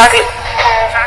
chocolate?